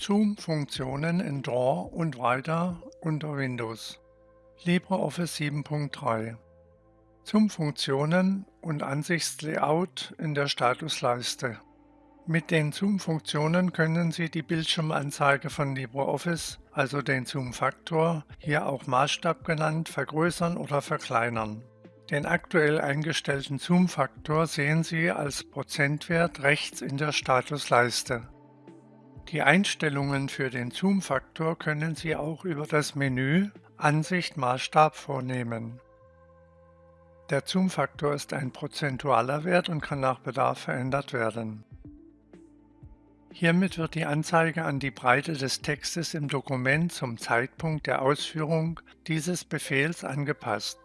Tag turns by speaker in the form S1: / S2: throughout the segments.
S1: Zoom-Funktionen in Draw und weiter unter Windows. LibreOffice 7.3 Zoom-Funktionen und Ansichtslayout in der Statusleiste. Mit den Zoom-Funktionen können Sie die Bildschirmanzeige von LibreOffice, also den Zoom-Faktor, hier auch Maßstab genannt, vergrößern oder verkleinern. Den aktuell eingestellten Zoom-Faktor sehen Sie als Prozentwert rechts in der Statusleiste. Die Einstellungen für den Zoom-Faktor können Sie auch über das Menü Ansicht Maßstab vornehmen. Der Zoom-Faktor ist ein prozentualer Wert und kann nach Bedarf verändert werden. Hiermit wird die Anzeige an die Breite des Textes im Dokument zum Zeitpunkt der Ausführung dieses Befehls angepasst.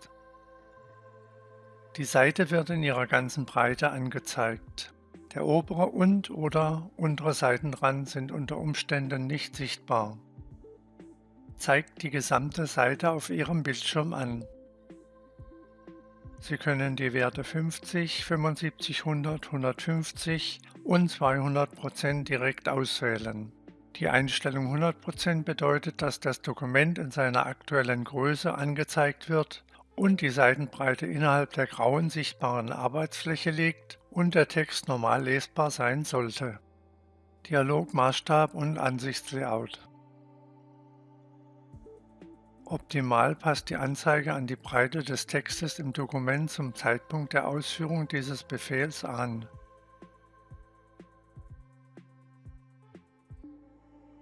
S1: Die Seite wird in ihrer ganzen Breite angezeigt. Der obere und oder untere Seitenrand sind unter Umständen nicht sichtbar. Zeigt die gesamte Seite auf Ihrem Bildschirm an. Sie können die Werte 50, 75, 100, 150 und 200% direkt auswählen. Die Einstellung 100% bedeutet, dass das Dokument in seiner aktuellen Größe angezeigt wird und die Seitenbreite innerhalb der grauen sichtbaren Arbeitsfläche liegt und der Text normal lesbar sein sollte. Dialog, Maßstab und Ansichtslayout. Optimal passt die Anzeige an die Breite des Textes im Dokument zum Zeitpunkt der Ausführung dieses Befehls an.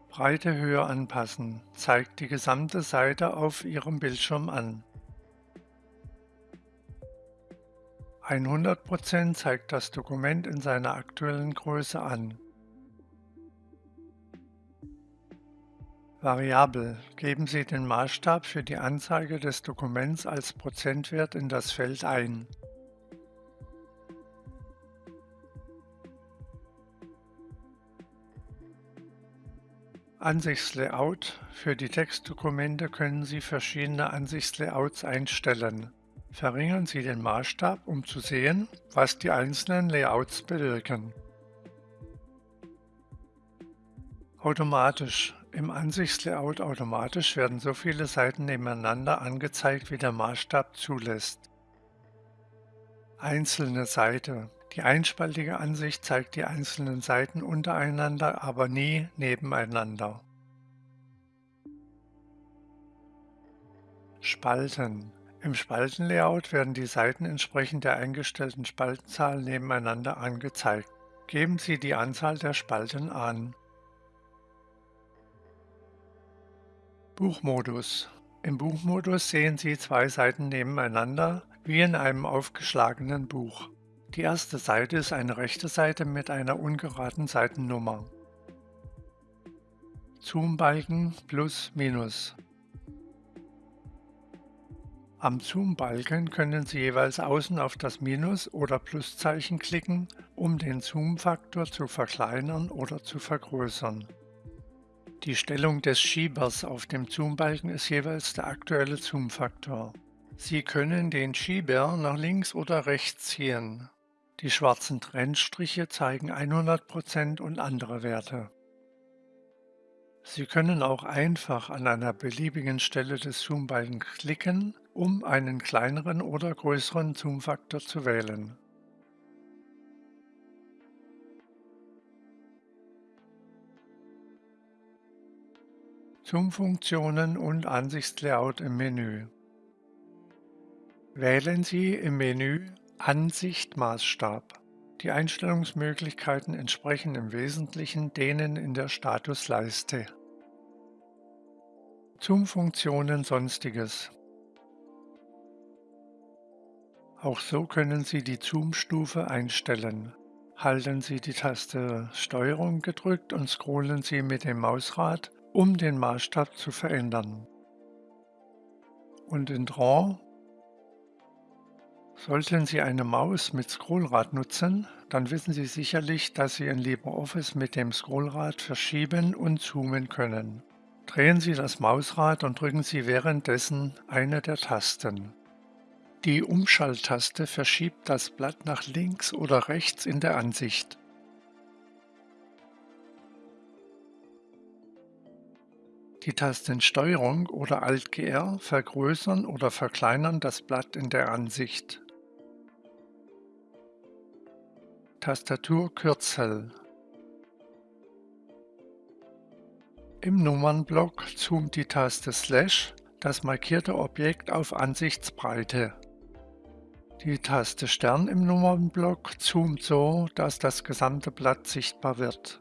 S1: Breite Höhe anpassen zeigt die gesamte Seite auf Ihrem Bildschirm an. 100% zeigt das Dokument in seiner aktuellen Größe an. Variabel. Geben Sie den Maßstab für die Anzeige des Dokuments als Prozentwert in das Feld ein. Ansichtslayout. Für die Textdokumente können Sie verschiedene Ansichtslayouts einstellen. Verringern Sie den Maßstab, um zu sehen, was die einzelnen Layouts bewirken. Automatisch. Im Ansichtslayout automatisch werden so viele Seiten nebeneinander angezeigt, wie der Maßstab zulässt. Einzelne Seite. Die einspaltige Ansicht zeigt die einzelnen Seiten untereinander, aber nie nebeneinander. Spalten. Im Spaltenlayout werden die Seiten entsprechend der eingestellten Spaltenzahl nebeneinander angezeigt. Geben Sie die Anzahl der Spalten an. Buchmodus Im Buchmodus sehen Sie zwei Seiten nebeneinander, wie in einem aufgeschlagenen Buch. Die erste Seite ist eine rechte Seite mit einer ungeraden Seitennummer. Zoombalken plus minus. Am Zoom-Balken können Sie jeweils außen auf das Minus- oder Pluszeichen klicken, um den Zoom-Faktor zu verkleinern oder zu vergrößern. Die Stellung des Schiebers auf dem Zoom-Balken ist jeweils der aktuelle Zoom-Faktor. Sie können den Schieber nach links oder rechts ziehen. Die schwarzen Trennstriche zeigen 100% und andere Werte. Sie können auch einfach an einer beliebigen Stelle des Zoom-Balkens klicken, um einen kleineren oder größeren Zoom-Faktor zu wählen. Zoom-Funktionen und Ansichtslayout im Menü. Wählen Sie im Menü Ansicht Maßstab. Die Einstellungsmöglichkeiten entsprechen im Wesentlichen denen in der Statusleiste. Zoom-Funktionen Sonstiges Auch so können Sie die Zoom-Stufe einstellen. Halten Sie die Taste STRG gedrückt und scrollen Sie mit dem Mausrad, um den Maßstab zu verändern. Und in Draw Sollten Sie eine Maus mit Scrollrad nutzen, dann wissen Sie sicherlich, dass Sie in LibreOffice mit dem Scrollrad verschieben und zoomen können. Drehen Sie das Mausrad und drücken Sie währenddessen eine der Tasten. Die Umschalttaste verschiebt das Blatt nach links oder rechts in der Ansicht. Die Tasten Steuerung oder Alt-GR vergrößern oder verkleinern das Blatt in der Ansicht. Tastaturkürzel Im Nummernblock zoomt die Taste Slash das markierte Objekt auf Ansichtsbreite. Die Taste Stern im Nummernblock zoomt so, dass das gesamte Blatt sichtbar wird.